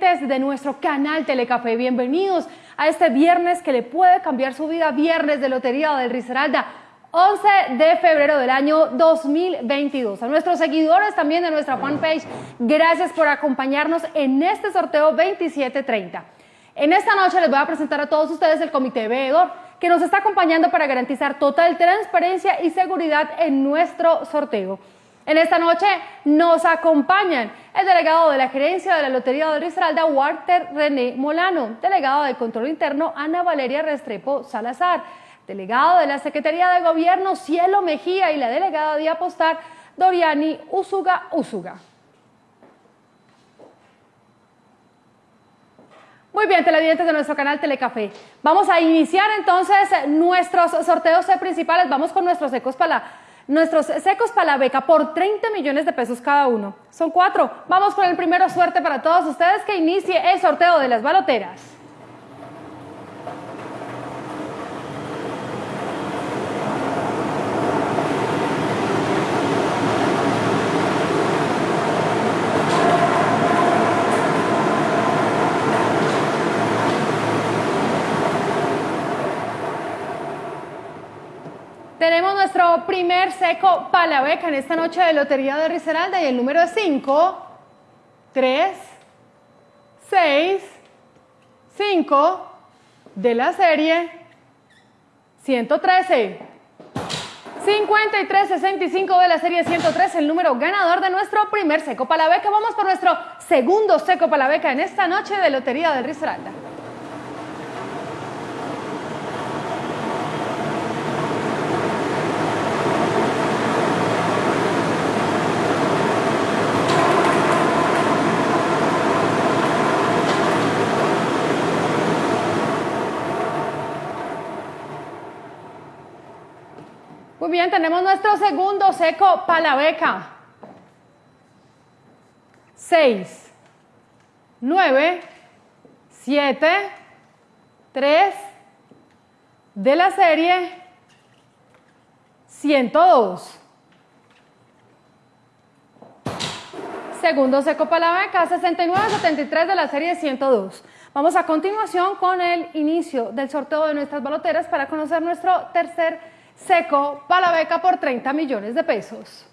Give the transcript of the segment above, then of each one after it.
de nuestro canal Telecafé. Bienvenidos a este viernes que le puede cambiar su vida, viernes de Lotería del Risaralda. 11 de febrero del año 2022. A nuestros seguidores también de nuestra fanpage, gracias por acompañarnos en este sorteo 2730. En esta noche les voy a presentar a todos ustedes el comité veedor que nos está acompañando para garantizar total transparencia y seguridad en nuestro sorteo. En esta noche nos acompañan el delegado de la gerencia de la Lotería de Risaralda, Walter René Molano, delegado de Control Interno, Ana Valeria Restrepo Salazar, delegado de la Secretaría de Gobierno, Cielo Mejía y la delegada de Apostar, Doriani Usuga Usuga. Muy bien, televidentes de nuestro canal Telecafé. Vamos a iniciar entonces nuestros sorteos principales. Vamos con nuestros ecos para nuestros secos para la beca por 30 millones de pesos cada uno. Son cuatro. Vamos con el primero. Suerte para todos ustedes que inicie el sorteo de las baloteras. Tenemos nuestro primer seco palabeca en esta noche de Lotería de Risaralda y el número es 5, 3, 6, 5 de la serie 113. 5365 de la serie 103, el número ganador de nuestro primer seco palabeca. Vamos por nuestro segundo seco palabeca en esta noche de Lotería de Risaralda. Muy bien, tenemos nuestro segundo seco palabeca. 6, 9, 7, 3 de la serie 102. Segundo seco palabeca 6973 de la serie 102. Vamos a continuación con el inicio del sorteo de nuestras baloteras para conocer nuestro tercer seco para la beca por 30 millones de pesos.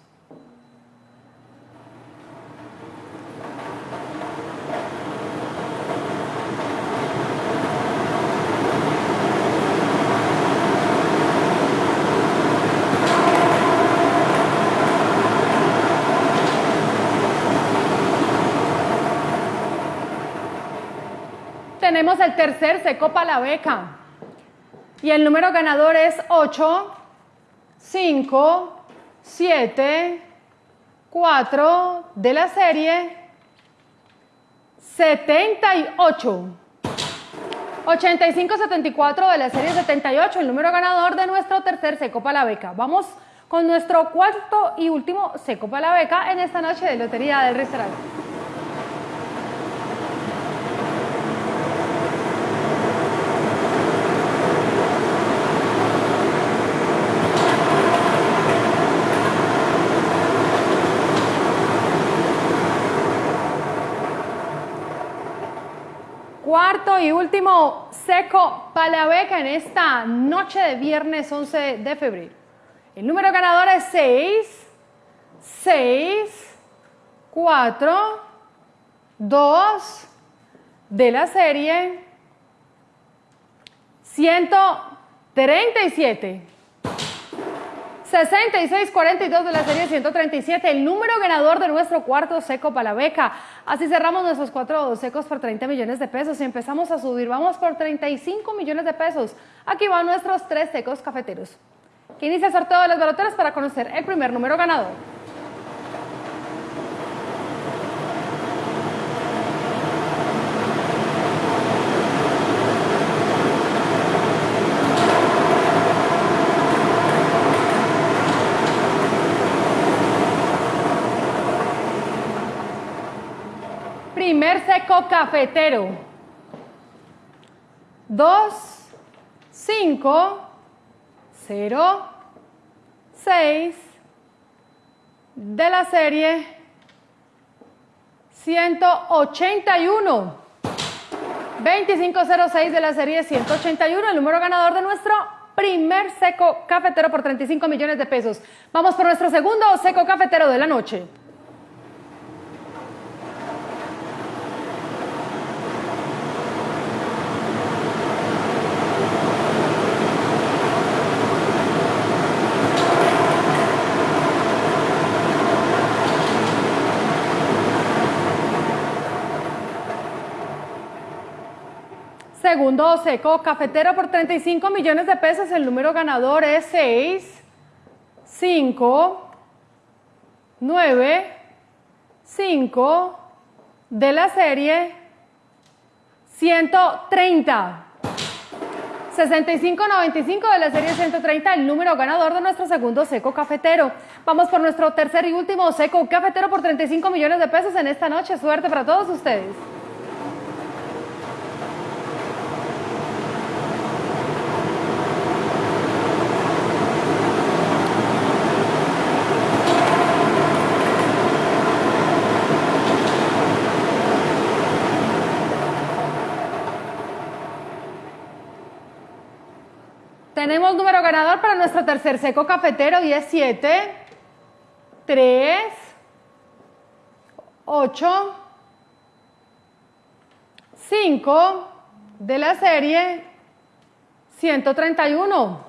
Tenemos el tercer seco para la beca. Y el número ganador es 8, 5, 7, 4 de la serie 78. 85-74 de la serie 78, el número ganador de nuestro tercer seco para la beca. Vamos con nuestro cuarto y último seco para la beca en esta noche de Lotería del Restaurante. Cuarto y último seco para beca en esta noche de viernes 11 de febrero. El número ganador es 6, 6, 4, 2 de la serie 137. 6642 de la serie 137, el número ganador de nuestro cuarto seco para la beca. Así cerramos nuestros cuatro secos por 30 millones de pesos y empezamos a subir. Vamos por 35 millones de pesos. Aquí van nuestros tres secos cafeteros. Que inicia el sorteo de las baloteras para conocer el primer número ganador. Primer seco cafetero. 2, 5, 0, 6 de la serie 181. 2506 de la serie 181, el número ganador de nuestro primer seco cafetero por 35 millones de pesos. Vamos por nuestro segundo seco cafetero de la noche. Segundo seco cafetero por 35 millones de pesos. El número ganador es 6, 5, 9, 5 de la serie 130. 6595 de la serie 130, el número ganador de nuestro segundo seco cafetero. Vamos por nuestro tercer y último seco cafetero por 35 millones de pesos en esta noche. Suerte para todos ustedes. Tenemos número ganador para nuestro tercer seco cafetero y es 7, 3, 8, 5 de la serie 131.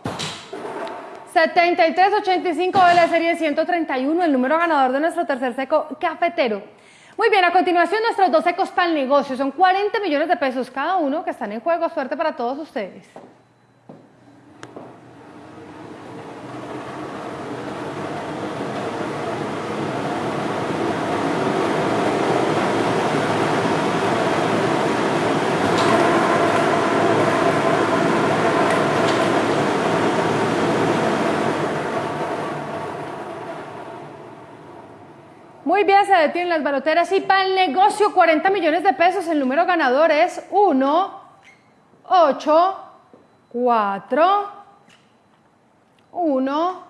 7385 de la serie 131, el número ganador de nuestro tercer seco cafetero. Muy bien, a continuación nuestros dos secos para el negocio. Son 40 millones de pesos cada uno que están en juego. Suerte para todos ustedes. Muy bien, se detienen las baloteras y para el negocio 40 millones de pesos. El número ganador es 1, 8, 4, 1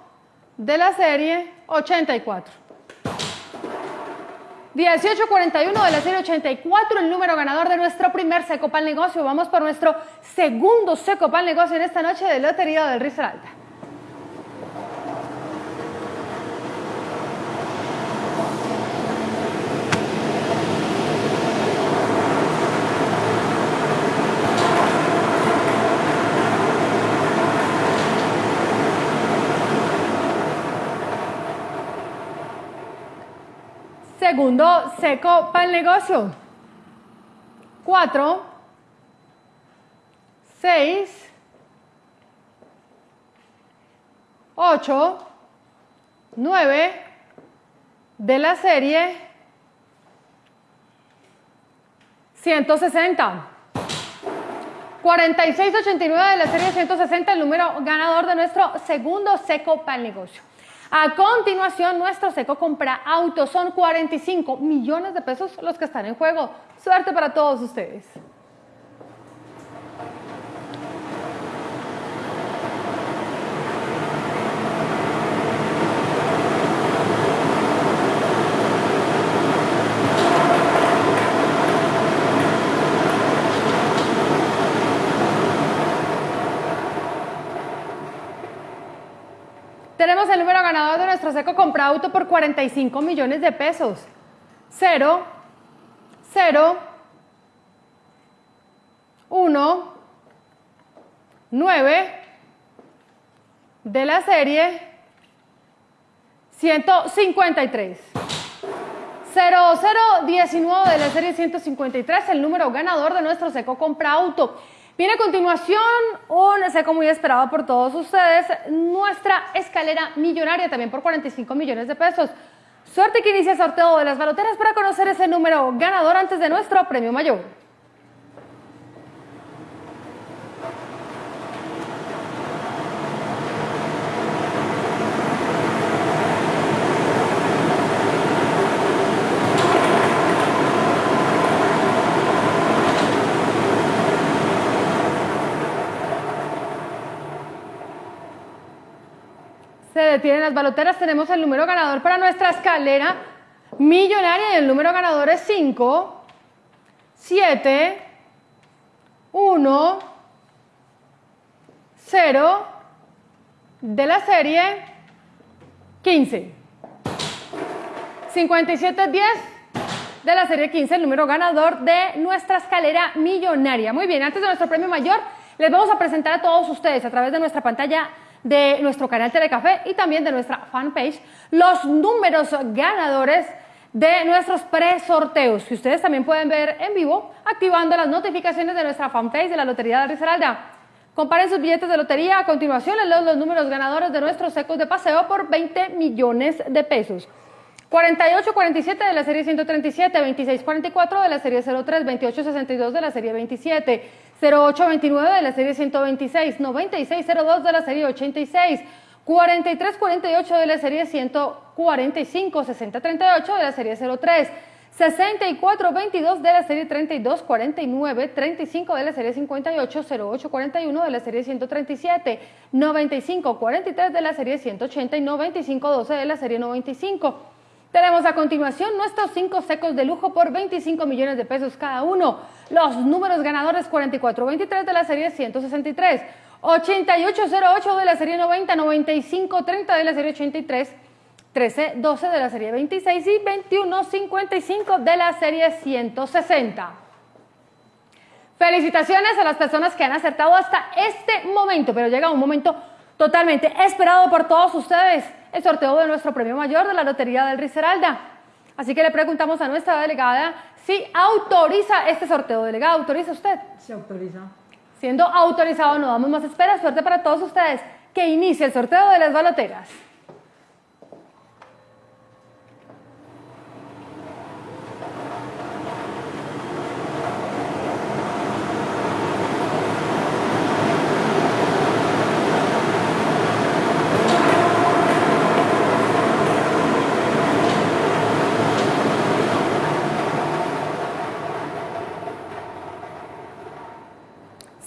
de la serie 84. 1841 de la serie 84, el número ganador de nuestro primer seco el negocio. Vamos por nuestro segundo seco el negocio en esta noche de Lotería del Risaralda. Segundo, seco para el negocio. Cuatro, seis, ocho, nueve de la serie 160. 4689 de la serie 160, el número ganador de nuestro segundo seco para el negocio. A continuación, nuestro seco compra autos. Son 45 millones de pesos los que están en juego. Suerte para todos ustedes. Tenemos el número ganador de nuestro seco compra auto por 45 millones de pesos. 0, 0, 1, 9 de la serie 153. 0019 de la serie 153, el número ganador de nuestro seco compra auto. Viene a continuación un seco muy esperado por todos ustedes, nuestra escalera millonaria también por 45 millones de pesos. Suerte que inicia el sorteo de las baloteras para conocer ese número ganador antes de nuestro premio mayor. Detienen las baloteras, tenemos el número ganador para nuestra escalera millonaria y el número ganador es 5, 7, 1, 0 de la serie 15. 5710 de la serie 15, el número ganador de nuestra escalera millonaria. Muy bien, antes de nuestro premio mayor, les vamos a presentar a todos ustedes a través de nuestra pantalla de nuestro canal Telecafé y también de nuestra fanpage los números ganadores de nuestros pre-sorteos, que ustedes también pueden ver en vivo activando las notificaciones de nuestra fanpage de la Lotería de Risaralda. Comparen sus billetes de lotería. A continuación les leo los números ganadores de nuestros secos de paseo por 20 millones de pesos. 4847 de la serie 137, 2644 de la serie 03, 2862 de la serie 27, 0829 de la serie 126, 9602 de la serie 86, 4348 de la serie 145, 6038 de la serie 03, 6422 de la serie 3249, 35 de la serie 58, 0841 de la serie 137, 9543 de la serie 180 y 9512 de la serie 95. Tenemos a continuación nuestros cinco secos de lujo por 25 millones de pesos cada uno. Los números ganadores 4423 de la serie 163, 8808 de la serie 90, 9530 de la serie 83, 1312 de la serie 26 y 2155 de la serie 160. Felicitaciones a las personas que han acertado hasta este momento, pero llega un momento totalmente esperado por todos ustedes el sorteo de nuestro premio mayor de la Lotería del Riseralda. Así que le preguntamos a nuestra delegada si autoriza este sorteo. Delegada, ¿autoriza usted? Se autoriza. Siendo autorizado, no damos más espera. Suerte para todos ustedes. Que inicie el sorteo de las baloteras.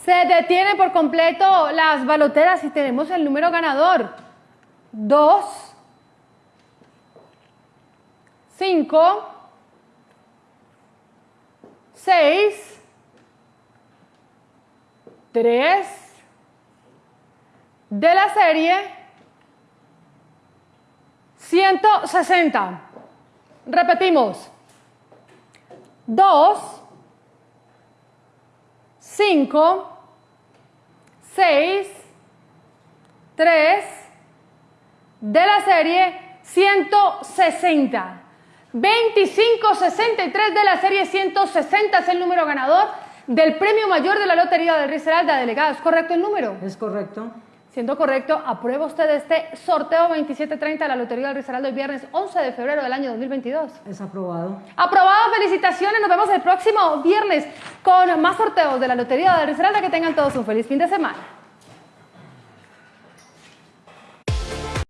Se detiene por completo las baloteras y tenemos el número ganador. 2, 5, 6, 3 de la serie 160. Repetimos. 2, 5, 6, 3 de la serie 160. 2563 de la serie 160 es el número ganador del premio mayor de la Lotería del Risaralda. Delegado, ¿es correcto el número? Es correcto. Siendo correcto, aprueba usted este sorteo 2730 de la Lotería del Risaralda el viernes 11 de febrero del año 2022. Es aprobado. Aprobado, felicitaciones. Nos vemos el próximo viernes con más sorteos de la Lotería del Risaralda. Que tengan todos un feliz fin de semana.